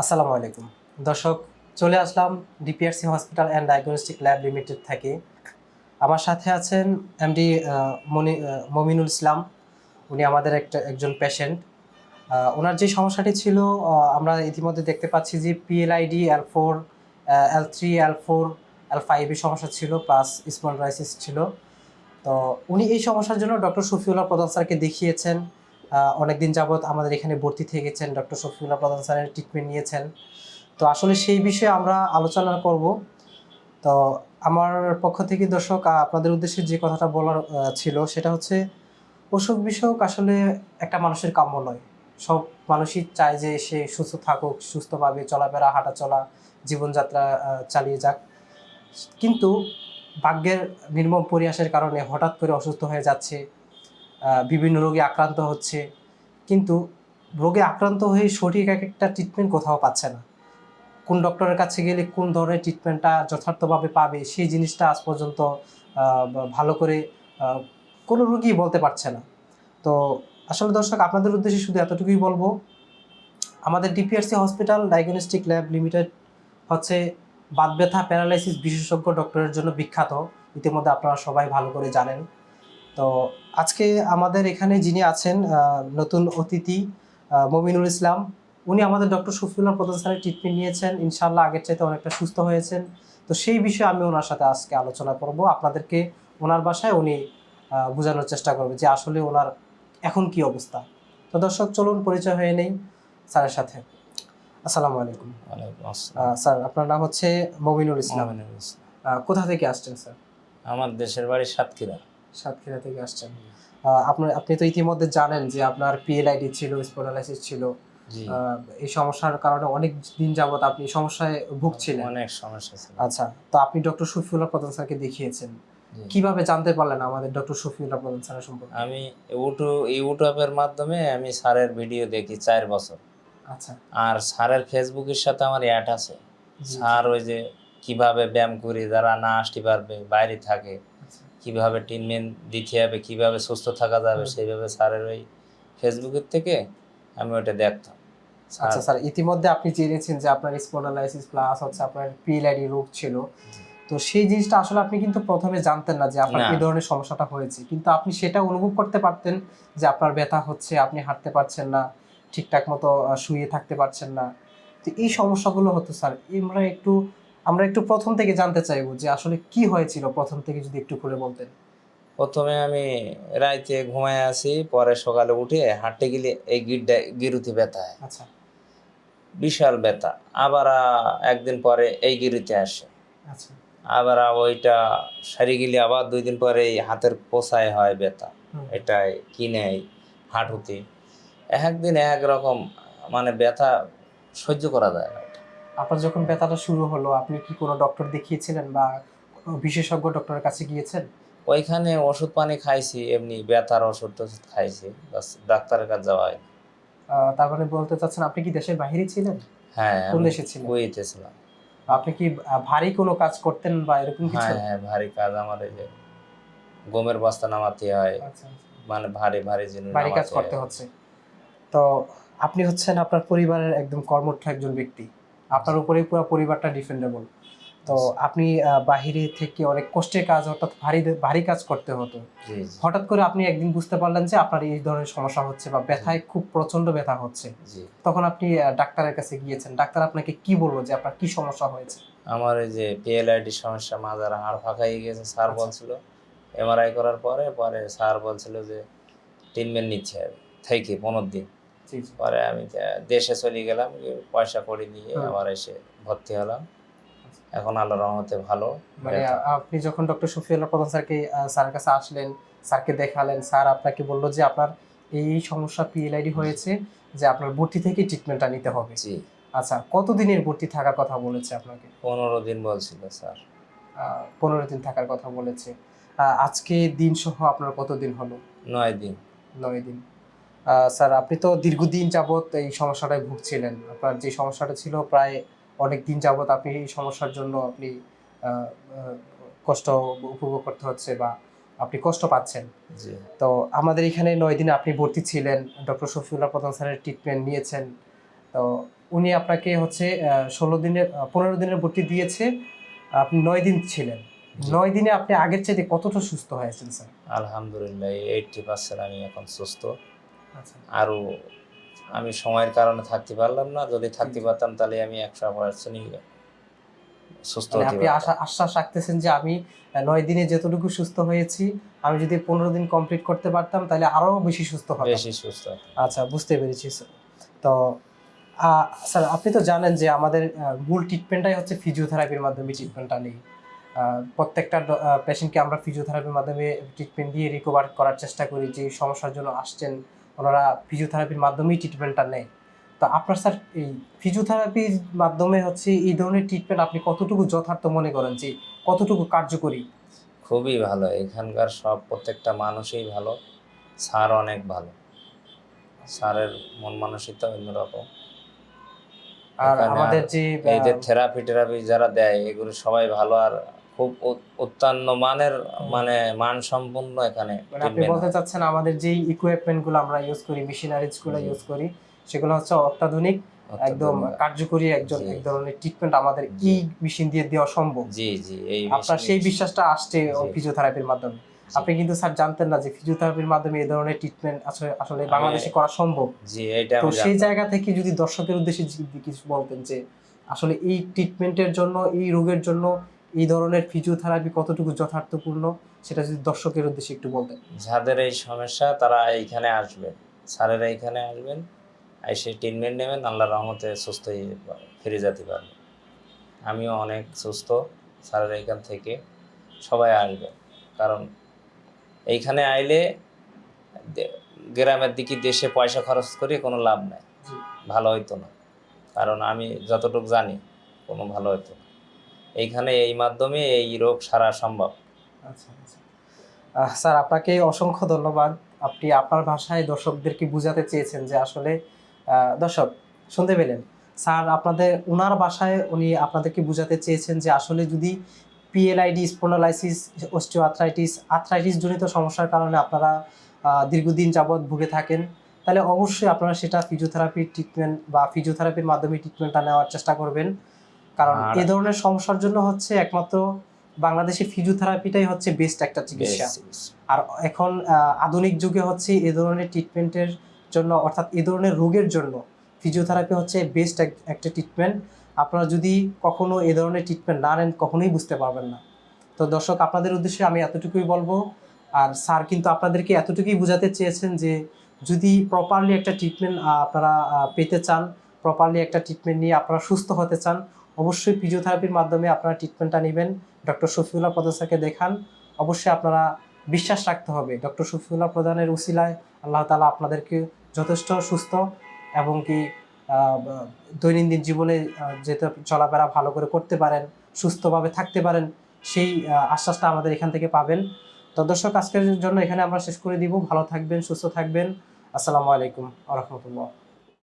আসসালামু আলাইকুম। দর্শক, চলে আসলাম DPRC hospital and diagnostic lab limited থেকে। আমার সাথে আছেন এমডি মনি মমিনুল ইসলাম। উনি আমাদের একটা, একজন পেশেন্ট ওনার যে সমস্যাটি ছিল আমরা ইতিমধ্যে দেখতে পাচ্ছি যে PLID L four L three L four L ফাইভের সমস্যা ছিল প্লাস স্মল রাইসিস ছিল। তো উনি এই সমস্যার জন্য ডক্টর শফিউল্লাহ প্রধান স্যারকে দেখিয়েছেন। অনেক দিন যাবৎ আমাদের এখানে ভর্তি থেকেছেন ডক্টর শফিউল্লাহ প্রধান স্যারের ট্রিটমেন্ট নিয়েছেন। তো আসলে সেই বিষয়ে আমরা আলোচনা করব। তো আমার পক্ষ থেকে দর্শক আপনাদের উদ্দেশ্যে যে কথাটা বলার ছিল সেটা হচ্ছে অসুখ বিসুখ আসলে একটা মানুষের কাম্য নয়। সব মানুষই চায় যে সে সুস্থ থাকুক, সুস্থভাবে চলাফেরা হাঁটা চলা জীবনযাত্রা চালিয়ে যাক। কিন্তু ভাগ্যের নির্মম পরিহাসের কারণে হঠাৎ করে অসুস্থ হয়ে যাচ্ছে। বিভিন্ন রোগে আক্রান্ত হচ্ছে। কিন্তু রোগে আক্রান্ত হয়ে সঠিক এক একটা ট্রিটমেন্ট কোথাও পাচ্ছে না। কোন ডক্টরের কাছে গেলে কোন ধরনের ট্রিটমেন্টটা যথার্থভাবে পাবে, সেই জিনিসটা আজ পর্যন্ত ভালো করে কোনো রোগী বলতে পারছে না। তো আসলে দর্শক, আপনাদের উদ্দেশ্যে শুধু এতটুকুই বলব, আমাদের DPRC hospital diagnostic lab limited হচ্ছে বাত ব্যথা প্যারালাইসিস বিশেষজ্ঞ ডক্টরের জন্য বিখ্যাত। ইতিমধ্যে আপনারা সবাই ভালো করে জানেন। তো আজকে আমাদের এখানে যিনি আছেন নতুন অতিথি মমিনুল ইসলাম উনি আমাদের ডক্টর শফিউল্লাহ প্রধান স্যারের ট্রিটমেন্ট নিয়েছেন। ইনশাল্লাহ আগের চাইতে অনেকটা সুস্থ হয়েছেন। তো সেই বিষয়ে আমি ওনার সাথে আজকে আলোচনা করব। আপনাদেরকে ওনার বাসায় উনি বোঝানোর চেষ্টা করবে যে আসলে ওনার এখন কি অবস্থা। তো দর্শক চলুন পরিচয় হয়ে নেই স্যারের সাথে। আসসালামু আলাইকুম। স্যার আপনার নাম হচ্ছে মমিনুল ইসলাম। কোথা থেকে আসছেন স্যার? আমার দেশের বাড়ি সাতক্ষীরা। সাতক্ষীরা থেকে আসছেন। আপনার আপনি তো ইতিমধ্যে জানেন যে আপনার পিএলআইডি ছিল স্পোনালাইসিস ছিল। এই সমস্যার কারণে অনেক দিন যাবত আপনি সমস্যায় ভুগছিলেন। অনেক সমস্যা ছিল। আচ্ছা তো আপনি ডক্টর শফিউল্লাহ প্রধান স্যারকে দেখিয়েছেন। কীভাবে জানতে পারলেন আমাদের ডক্টর শফিউল্লাহ প্রধান স্যারের সম্পর্কে? আমি ইউটিউব ইউটিউবের মাধ্যমে আমি স্যারের ভিডিও দেখি চার বছর। আচ্ছা। আর স্যারের ফেসবুকের সাথে আমার অ্যাড আছে। স্যার ওই যে কীভাবে ব্যায়াম করি যারা না আসতে পারবে বাইরে থাকে। কীভাবে ট্রিটমেন্ট দিতে হবে কীভাবে সুস্থ থাকা যাবে সেইভাবে স্যারের ওই ফেসবুকের থেকে আমি ওটা দেখতাম। আচ্ছা স্যার ইতিমধ্যে আপনি জেনেছেন যে আপনার স্পোনালাইসিস প্লাস হচ্ছে আপনার পিএলআইডি রোগ ছিল। তো সেই জিনিসটা আসলে আপনি কিন্তু প্রথমে জানতেন না যে আপনার কি ধরনের সমস্যাটা হয়েছে। কিন্তু আপনি সেটা অনুভব করতে পারতেন যে আপনার ব্যথা হচ্ছে আপনি হাঁটতে পারছেন না ঠিকঠাক মতো শুয়ে থাকতে পারছেন না। তো এই সমস্যাগুলো হতো স্যার। আমরা একটু আমরা একটু প্রথম থেকে জানতে চাইব যে আসলে কি হয়েছিল প্রথম থেকে যদি একটু খুলে বলতেন। প্রথমে আমি রাইতে ঘুমায় আসি পরে সকালে উঠে হাঁটতে গেলে এই গিরটা গিরুতে ব্যথা হয় আচ্ছা। বিশাল ব্যথা। আবার একদিন পরে এই গিরিতে আসে। আচ্ছা। আবার ওইটা সারি গেলে আবার দুই দিন পরে এই হাতের পোষায় হয় ব্যথা। এটাই কিনে হাঁটুতে। একদিন এক রকম মানে ব্যথা সহ্য করা যায় না। আপনার যখন ব্যথাটা শুরু হলো আপনি কি কোনো ডক্টর দেখিয়েছিলেন বা বিশেষজ্ঞ ডক্টরের কাছে গিয়েছেন? ওইখানে ওষুধ পানি খাইছি এমনি ব্যথার ওষুধ টষুধ খাইছি বাস ডাক্তারের কাছে যাওয়া হয় আহ, তার মানে বলতে চাচ্ছেন আপনি কি দেশের বাইরে ছিলেন? হ্যাঁ কোন দেশে ছিলেন? কুয়েতে ছিলাম। আপনি কি ভারী কোনো কাজ করতেন বা এরকম কিছু? হ্যাঁ হ্যাঁ ভারী কাজ আমার এই যে গমের বস্তা নামাতে হয়। আচ্ছা, আচ্ছা। মানে ভারী ভারী জিনিস ভারী কাজ করতে হচ্ছে। তো আপনি হচ্ছেন আপনার পরিবারের একদম কর্মঠ একজন ব্যক্তি। আপনার উপরে পুরো পরিবারটা ডিফেন্ডেবল তো আপনি বাহিরে থেকে অনেক কষ্টের কাজ অর্থাৎ ভারী ভারী কাজ করতে হতো। হঠাৎ করে আপনি একদিন বুঝতে পারলেন যে আপনার এই ধরনের সমস্যা হচ্ছে বা ব্যথায় খুব প্রচণ্ড ব্যথা হচ্ছে। তখন আপনি ডাক্তারের কাছে গিয়েছেন। ডাক্তার আপনাকে কি বলব যে আপনার কি সমস্যা হয়েছে? আমার এই যে পিএলআইডি সমস্যা মাজার হাড় ফাঁকা হয়ে গেছে স্যার আচ্ছা। বলছিল। এমআরআই করার পরে পরে স্যার বলছিল যে ট্রিটমেন্ট নিচ্ছে। থেকে পনেরো দিন। পরে আমি দেশে চলে গেলাম পয়সা করে নিয়ে আবার এসে ভর্তি হলাম। এখন আল্লাহ রহমতে ভালো। মানে আপনি যখন ডক্টর শফিউল্লাহ প্রধান স্যারকে স্যারের কাছে আসলেন স্যারকে দেখালেন স্যার আপনাকে বলল যে আপনার এই সমস্যা পিএলআইডি হয়েছে যে আপনার ভর্তি থেকে ট্রিটমেন্টটা নিতে হবে। জি। আচ্ছা কতদিনের ভর্তি থাকার কথা বলেছে আপনাকে? পনেরো দিন বলছিল স্যার। পনেরো দিন থাকার কথা বলেছে। আজকে দিন সহ আপনার কতদিন হলো? নয় দিন। নয় দিন। স্যার আপনি তো দীর্ঘদিন যাবত এই সমস্যাটায় ভুগছিলেন। আপনার যে সমস্যাটা ছিল প্রায় অনেক দিন যাবত আপনি এই সমস্যার জন্য আপনি কষ্ট উপভোগ করতে হচ্ছে বা আপনি কষ্ট পাচ্ছেন। তো আমাদের এখানে নয় দিনে আপনি ভর্তি ছিলেন ডক্টর শফিউল্লাহ প্রধান স্যারের ট্রিটমেন্ট নিয়েছেন। তো উনি আপনাকে হচ্ছে ষোলো দিনের পনেরো দিনের ভর্তি দিয়েছে আপনি নয় দিন ছিলেন। নয় দিনে আপনি আগের চাইতে কতটা সুস্থ হয়েছেন স্যার? আলহামদুলিল্লাহ এইটটি পার্সেন্ট আমি এখন সুস্থ। আরও আমি সময়ের কারণে থাকতে পারলাম না। যদি থাকতে পারতাম তাহলে আমি একশো পার্সেন্টই সুস্থ আপনি আশ্বাস রাখতেছেন যে আমি নয় দিনে যতটুকু সুস্থ হয়েছি আমি যদি পনেরো দিন কমপ্লিট করতে পারতাম তাহলে আরও বেশি সুস্থ হতাম। বেশি সুস্থ আচ্ছা বুঝতে পেরেছি তো স্যার আপনি তো জানেন যে আমাদের মূল ট্রিটমেন্টটাই হচ্ছে ফিজিওথেরাপির মাধ্যমে ট্রিটমেন্টটা নেই। প্রত্যেকটা পেশেন্টকে আমরা ফিজিওথেরাপির মাধ্যমে ট্রিটমেন্ট দিয়ে রিকভার করার চেষ্টা করি যে সমস্যার জন্য আসছেন। ওনারা ফিজিওথেরাপির মাধ্যমেই ট্রিটমেন্টটা নেয়। তো আপনার স্যার এই ফিজিওথেরাপির মাধ্যমে হচ্ছে এই ধরনের ট্রিটমেন্ট আপনি কতটুকু যথার্থ মনে করেন যে কতটুকু কার্যকরী? খুবই ভালো। এখানকার সব প্রত্যেকটা মানুষই ভালো। স্যার অনেক ভালো। স্যারের মন মানসিকতা অন্যরকম। আর আমাদের যে এই যে থেরাপি টেরাপি যারা দেয় এগুলো সবাই ভালো। আর খুব মানের মানে মান সম্পন্ন এখানে মানে আপনি বলতে চাচ্ছেন আমাদের যেই আমরা ইউজ করি ইউজ করি সেগুলো হচ্ছে অত্যাধুনিক একদম কার্যকরী একজন এক ধরনের ট্রিটমেন্ট আমাদের। এই মেশিন দিয়ে দেওয়া সম্ভব। জি জি এই আপনার সেই বিশ্বাসটা আসছে ফিজিওথেরাপির মাধ্যমে। আপনি কিন্তু স্যার জানতেন না যে ফিজিওথেরাপির মাধ্যমে এই ধরনের ট্রিটমেন্ট আসলে আসলে বাংলাদেশে করা সম্ভব। জি এইটা তো সেই জায়গা থেকে যদি দর্শকের উদ্দেশ্যে কিছু বলতেন যে আসলে এই ট্রিটমেন্টের জন্য এই রোগের জন্য এই ধরনের ফিজিওথেরাপি কতটুকু যথার্থপূর্ণ সেটা যদি দর্শকের উদ্দেশ্যে একটু বলতেন। যাদের এই সমস্যা তারা এইখানে আসবেন স্যারেরা এইখানে আসবেন এসে ট্রিটমেন্ট নেবেন আল্লাহ রহমতে সুস্থ হয়ে ফিরে যেতে পারবেন। আমিও অনেক সুস্থ স্যারের এইখান থেকে সবাই আসবে। কারণ এইখানে আইলে গ্রামের দিকে দেশে পয়সা খরচ করে কোনো লাভ নাই। ভালো হইতো না। কারণ আমি যতটুকু জানি কোনো ভালো হইতো না। এইখানে এই মাধ্যমে এই রোগ সারা সম্ভব। আচ্ছা আচ্ছা। স্যার, আপনাকে অসংখ্য ধন্যবাদ। আপনি আপনার ভাষায় দর্শকদেরকে বুঝাতে চেয়েছেন যে আসলে দর্শক, শুনতে পেলেন। স্যার, আপনাদের ওনার ভাষায় উনি আপনাদেরকে বুঝাতে চেয়েছেন যে আসলে যদি PLID spondylosis osteoarthritis arthritis জনিত সমস্যার কারণে আপনারা দীর্ঘদিন যাবৎ ভুগে থাকেন, তাহলে অবশ্যই আপনারা সেটা ফিজিওথেরাপির ট্রিটমেন্ট বা ফিজিওথেরাপির মাধ্যমে ট্রিটমেন্টটা নেওয়ার চেষ্টা করবেন। কারণ এ ধরনের সমস্যার জন্য হচ্ছে একমাত্র বাংলাদেশে ফিজিওথেরাপিটাই হচ্ছে বেস্ট একটা চিকিৎসা। আর এখন আধুনিক যুগে হচ্ছে এ ধরনের ট্রিটমেন্টের জন্য অর্থাৎ এ ধরনের রোগের জন্য ফিজিওথেরাপি হচ্ছে বেস্ট একটা ট্রিটমেন্ট আপনারা যদি কখনো এ ধরনের ট্রিটমেন্ট না নেন কখনোই বুঝতে পারবেন না। তো দর্শক আপনাদের উদ্দেশ্যে আমি এতটুকুই বলব। আর স্যার কিন্তু আপনাদেরকে এতটুকুই বোঝাতে চেয়েছেন যে যদি প্রপারলি একটা ট্রিটমেন্ট আপনারা পেতে চান প্রপারলি একটা ট্রিটমেন্ট নিয়ে আপনারা সুস্থ হতে চান অবশ্যই ফিজিওথেরাপির মাধ্যমে আপনারা ট্রিটমেন্টটা নেবেন। ডক্টর শফিউল্লাহ প্রধান স্যারকে দেখান। অবশ্যই আপনারা বিশ্বাস রাখতে হবে। ডক্টর শফিউল্লাহ প্রধানের উসিলায় আল্লাহ তালা আপনাদেরকে যথেষ্ট সুস্থ এবং কি দৈনন্দিন জীবনে যেতে চলাফেরা ভালো করে করতে পারেন, সুস্থভাবে থাকতে পারেন, সেই আশ্বাসটা আমাদের এখান থেকে পাবেন। তো দর্শক, আজকের জন্য এখানে আমরা শেষ করে দিব। ভালো থাকবেন, সুস্থ থাকবেন। আসসালামু আলাইকুম আ রহমতুল্লাহ।